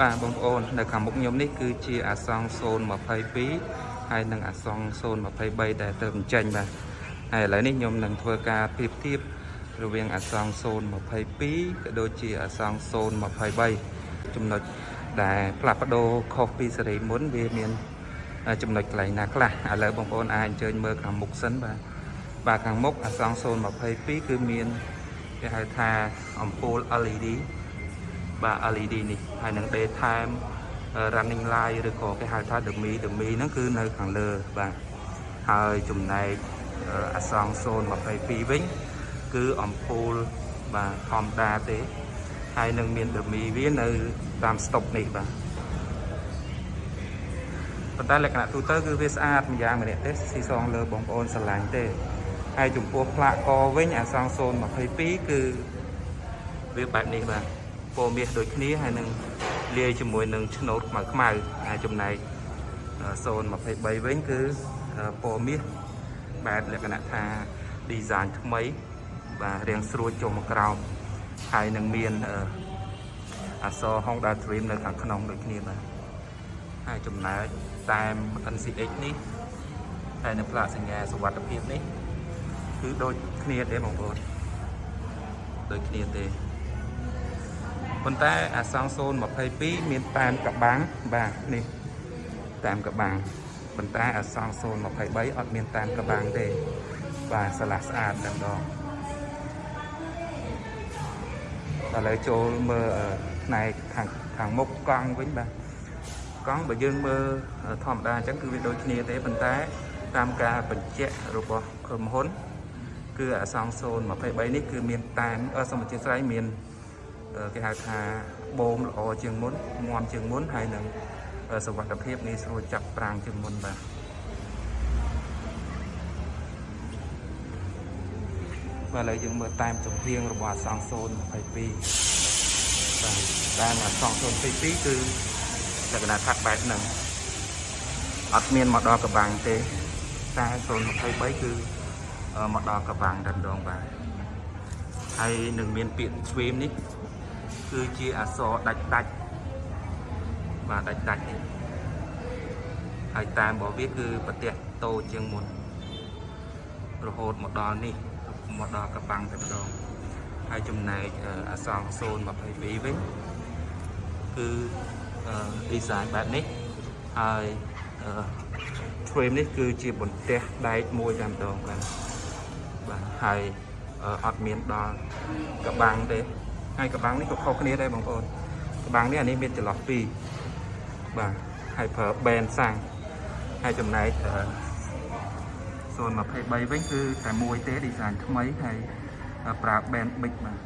បាទបងប្អូននៅខាងមុខខ្ញុំនេះគឺជាអាសង្ខ022ហើយនិងអាសង្ខ023ដែលទៅបញ្ចេញបាទហើយឥឡូវនេះខ្ញុំនឹងធ្វើការប្រៀបធៀបរវាងអាសង្ខ022ក៏ដូចជាអាសង្ខ023ចំណុចដែលផ្លាស់ប្ដូរខុសពីសេរីមុនវាមានចំណុចកន្លែងណាខ្លះឥឡូវបងប្អូនអាចអញ្ជើញមើលខាងមុខសិនបាទបាទខាងមុខអាសង្ខ022គឺមានគេហៅថាអំពូល LED បាទ LED នេះហើយនឹង daytime running light ឬក៏គេហៅថា dummy dummy ហ្នឹងគឺនៅខាងលើបាទហើយចំណែកអាសង022វិញ គឺអំពូលបាទធម្មតាទេហើយនឹងមាន dummy វានៅតាមស្តុកនេះបាទប៉ុន្តែលក្ខណៈទូទៅគឺវាស្អាតម្យ៉ាងម្នាក់ទេស៊ីសងលើបងប្អូនស្រឡាញ់ទេហើយចំពោះផ្លាកកវិញអាសង022គឺវាបែបនេះបាទ ពណ៌មាសដូចគ្នាហើយនឹងលាយជាមួយនឹងឆ្នូតខ្មៅខ្មៅហើយចំណែក023វិញគឺពណ៌មាសបែបលក្ខណៈថា design ថ្មីបាទរាងស្រួចចុះមកក្រោមហើយនឹងមានអក្សរ Honda Dream នៅខាងក្នុងដូចគ្នាបាទហើយចំណែកតាម NCX នេះហើយនៅផ្លាកសញ្ញាសុវត្ថិភាពនេះ គឺដូចគ្នាទេបងប្អូនដូចគ្នាទេ ប៉ុន្តែអាសង022មានតាមកបាំងបាទនេះតាមកបាំងប៉ុន្តែអាសង023អត់មានតាមកបាំងទេបាទស្រឡះស្អាតតែម្ដងឥឡូវចូលមើលផ្នែកខាងខាងមុខកង់វិញបាទកង់បើយើងមើលធម្មតាអញ្ចឹងគឺវាដូចគ្នាទេប៉ុន្តែតាមការបញ្ជាក់របស់ក្រុមហ៊ុន គឺអាសង023នេះគឺមានតាមសមជាស្រ័យមាន គេហៅថាបូមល្អជាងមុនមាំជាងមុនហើយនឹងសុវត្ថិភាពងាយស្រួលចាប់ប្រាំងជាងមុនបាទបាទឥឡូវយើងមើលតាមចំហៀងរបស់អសង្សូន22បាទតាមអសង្សូន22គឺលក្ខណៈថាបែបហ្នឹងអត់មានមកដល់កបាំងទេតែ023គឺមកដល់កបាំងតែម្ដងបាទហើយនឹងមានពាក្យស្វេមនេះ គឺជាអសរដាច់ដាច់បាទដាច់ដាច់នេះហើយតាមរបស់វាគឺប្រទេសតូចជាងមុនរហូតមកដល់នេះមកដល់កបាំងតែម្ដងហើយចំណែកអសង022វិញគឺ design បែបនេះហើយ frame នេះគឺជាបន្ទះដែកមួយតែម្ដងបាទបាទហើយអត់មានដល់កបាំងទេ ហើយកបាំងនេះក៏ខុសគ្នាដែរបងប្អូនកបាំងនេះអានេះមានចន្លោះពីរបាទហើយប្រើ band សាំងហើយចំណែក023វិញគឺតែមួយទេ design ថ្មីហើយប្រើ band big បាទ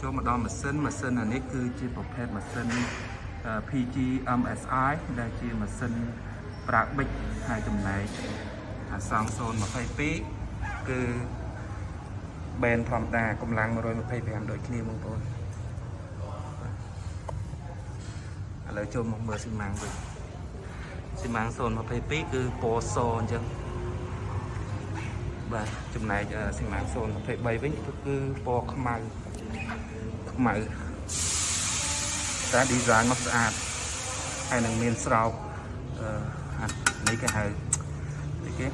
ចូលមកដល់ម៉ាស៊ីនម៉ាស៊ីនអានេះគឺជាប្រភេទម៉ាស៊ីន PG MSI ដែលជាម៉ាស៊ីនប្រើ big ហើយចំណែកអាសង022គឺ បែនធម្មតាកម្លាំង125ដូចគ្នាបងប្អូនឥឡូវចូលមកមើលស៊ីម៉ាំងវិញស៊ីម៉ាំង022គឺពណ៌សអញ្ចឹងបាទចំណែកស៊ីម៉ាំង023វិញគឺពណ៌ខ្មៅខ្មៅតែ design មកស្អាតហើយនឹងមានស្រោបអឺនេះគេហៅគេ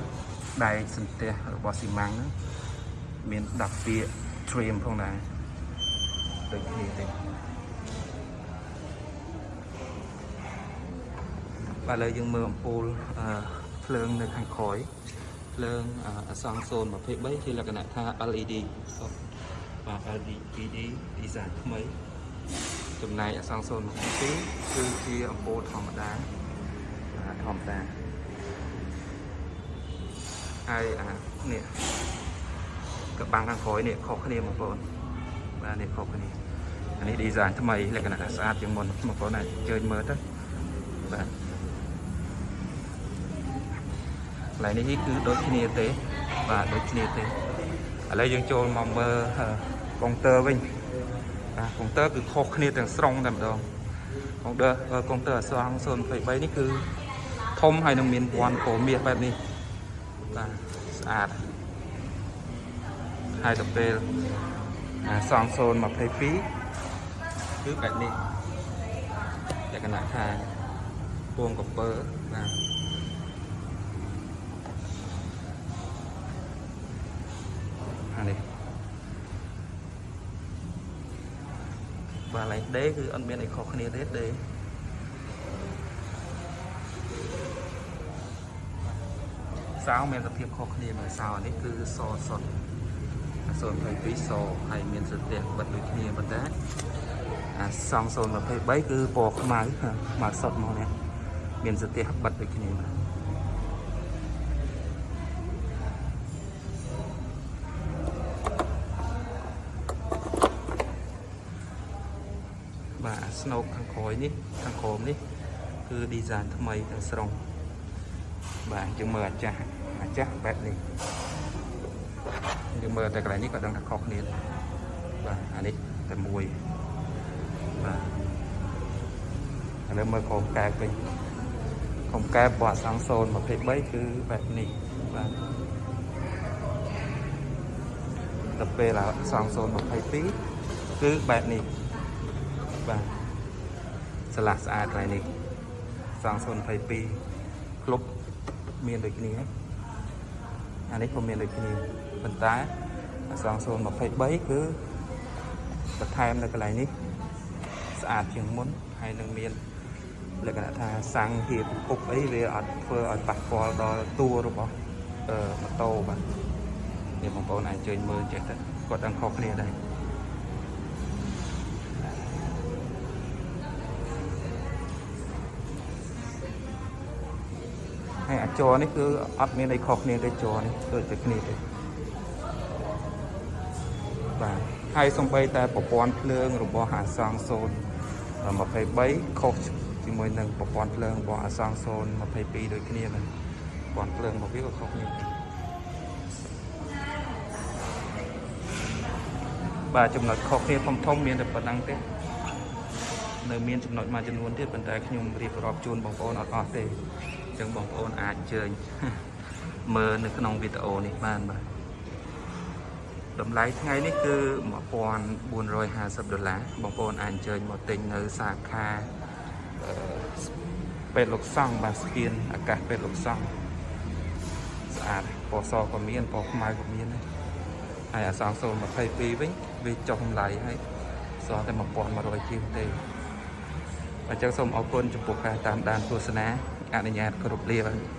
ដែកសន្ទះរបស់ស៊ីម៉ាំងហ្នឹង មាន10ពាក្យ trim ផងដែរដូចគ្នាទេបាទឥឡូវយើងមើលអំពូលភ្លើងនៅខាងក្រោយភ្លើងអសង្ខ0 23ជាលក្ខណៈថា LED បាទ LED design ថ្មីចំណែកអសង្ខ0 22គឺជាអំពូលធម្មតាធម្មតាហើយអានេះ កបាំងខាងក្រោយនេះខុសគ្នាបងប្អូនបាទនេះខុសគ្នាអានេះ design ថ្មីលក្ខណៈស្អាតជាងមុនបងប្អូនអាចជើញមើលទៅបាទកន្លែងនេះគឺដូចគ្នាទេ បាទដូចគ្នាទេឥឡូវយើងចូលមកមើលកុងទ័រវិញបាទកុងទ័រគឺខុសគ្នាទាំងស្រុងតែម្ដងកុងទ័រកុងទ័រអសង023នេះគឺធំហើយនឹងមានពណ៌ពណ៌មាសបែបនេះបាទស្អាត ហើយទៅពេលសង022គឺបែបនេះលក្ខណៈថាពងកំពើបាទអានេះបាទឡៃដេគឺអត់មានអីខុសគ្នាទេដេសៅមានសភាពខុសគ្នាមួយសៅនេះគឺសសុទ្ធ 022សហើយមានសន្ទះបិទដូចគ្នាប៉ុន្តែអាសង023គឺពណ៌ខ្មៅខ្មៅសុទ្ធមកនេះមានសន្ទះបិទដូចគ្នាបាទបាទស្នូកខាងក្រោយនេះខាងក្រោមនេះគឺ design ថ្មីទាំងស្រុងបាទយើងមើលអាចាស់អាចាស់បែបនេះ យើងមើលតែកន្លែងនេះក៏ដឹងថាខុសគ្នាដែរបាទអានេះតែមួយបាទឥឡូវមើលក្រុមកែបវិញក្រុមកែបពណ៌អសង023គឺបែបនេះបាទដល់ពេលអសង022គឺបែបនេះបាទស្លាស់ស្អាតកន្លែងនេះសង022ក្លុបមានដូចគ្នាអានេះក៏មានដូចគ្នា ប៉ុន្តែអសង023គឺបន្ថែមនៅកន្លែងនេះស្អាតជាងមុនហើយនឹងមានលក្ខណៈថាសាំងហៀបពុកអីវាអត់ធ្វើឲ្យប៉ះពាល់ដល់តួរបស់អឺម៉ូតូបាទនេះបងប្អូនអាចអញ្ជើញមើលចេះទៅគាត់ដឹងខុសគ្នាដែរហើយអាចរនេះគឺអត់មានអីខុសគ្នាទេចរនេះដូចតែគ្នាទេបាទ ហើយសំបីតែប្រព័ន្ធភ្លើងរបស់អាសង0 23ខុសជាមួយនឹងប្រព័ន្ធភ្លើងរបស់អាសង0 22ដូចគ្នាហ្នឹងប្រព័ន្ធភ្លើងរបស់វាក៏ខុសគ្នាដែរបាទចំណុចខុសគ្នាធំធំមានតែប៉ុណ្្នឹងទេនៅមានចំណុចមួយចំនួនទៀតប៉ុន្តែខ្ញុំរៀបរាប់ជូនបងប្អូនអត់អស់ទេអញ្ចឹងបងប្អូនអាចអញ្ជើញមើលនៅក្នុងវីដេអូនេះបានបាទ តម្លៃថ្ងៃនេះគឺ1450ដុល្លារបងប្អូនអាចអញ្ជើញមកទិញនៅសាខាពេទ្យលោកសង្ឃបាទស្គៀនអាកាសពេទ្យលោកសង្ឃស្អាតពណ៌សក៏មានពណ៌ខ្មៅក៏មានដែរហើយអាសង022វិញវាចុះតម្លៃហើយសល់តែ1100ជាងទេអញ្ចឹងសូមអរគុណចំពោះការតាមដានទស្សនាអនុញ្ញាតគ្រប់លាបាទ